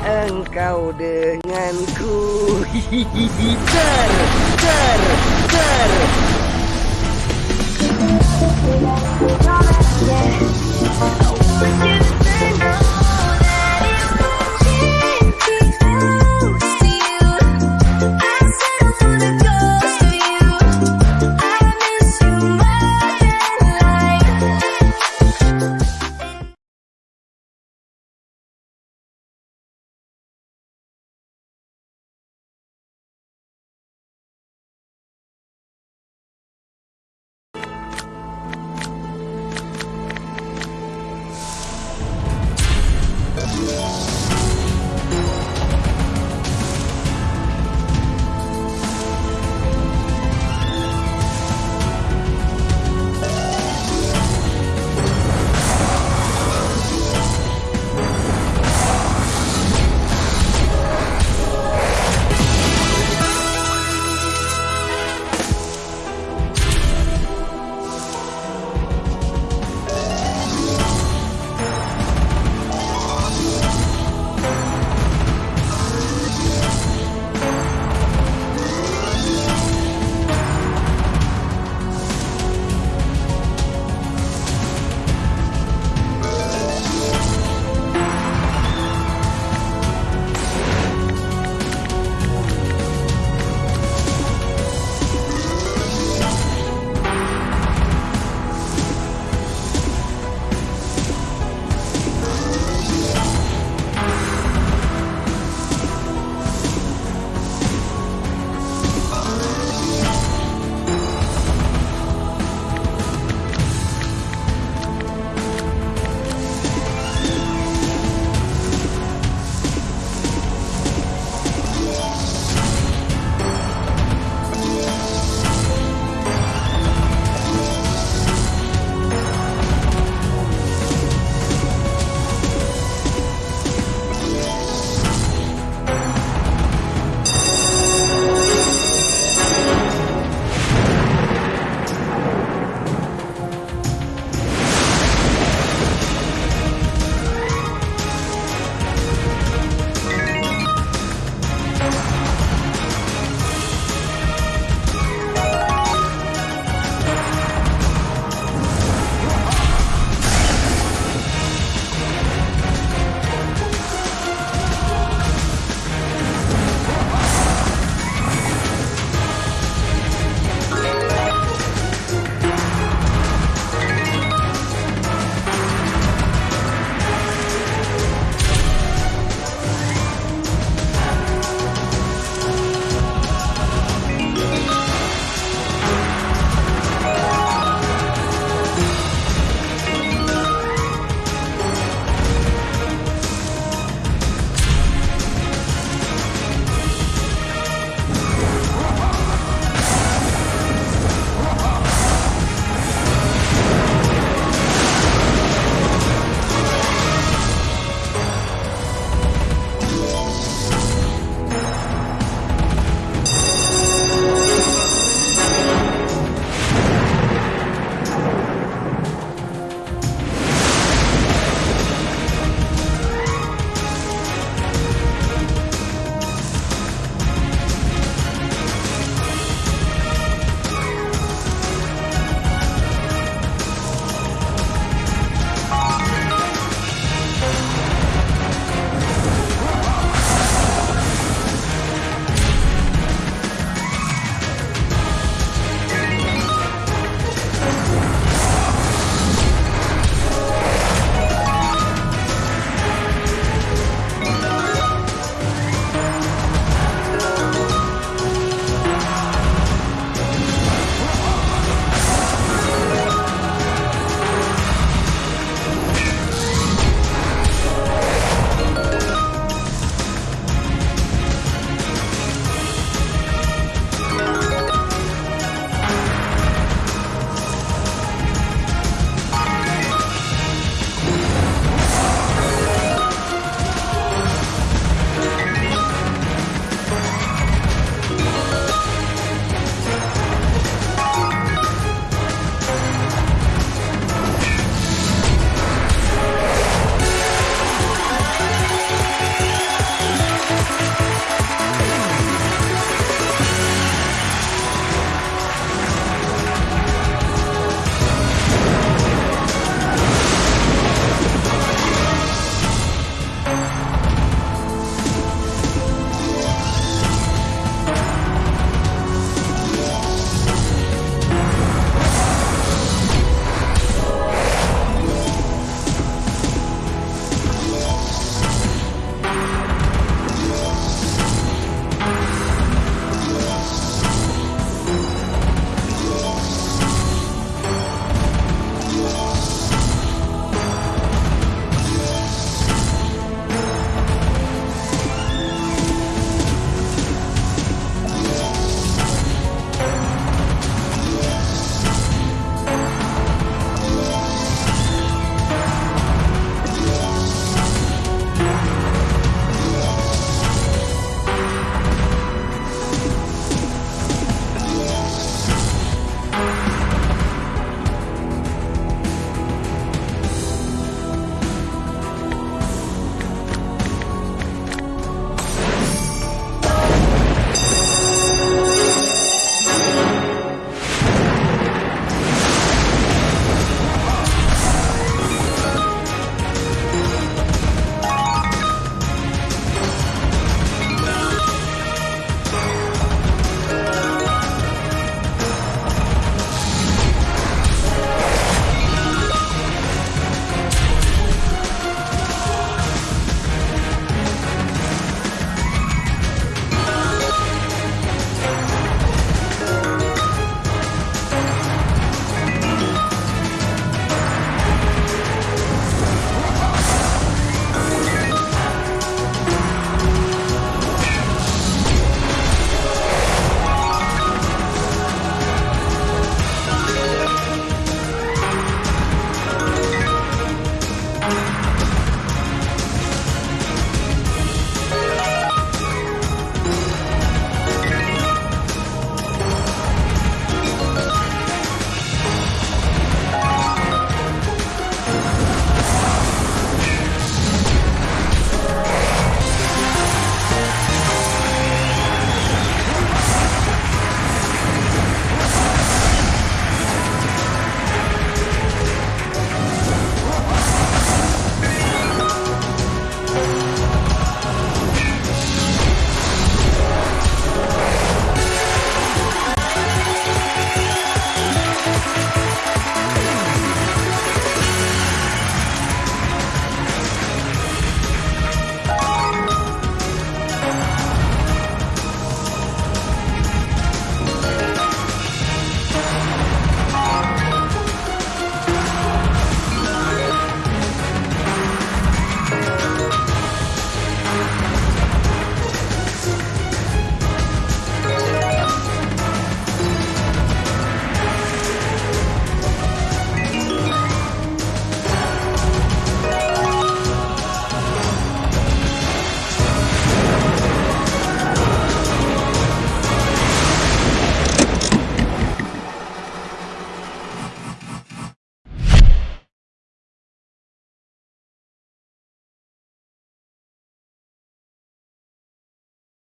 engkau denganku Hihihi Ter, ter, ter Oh, yeah.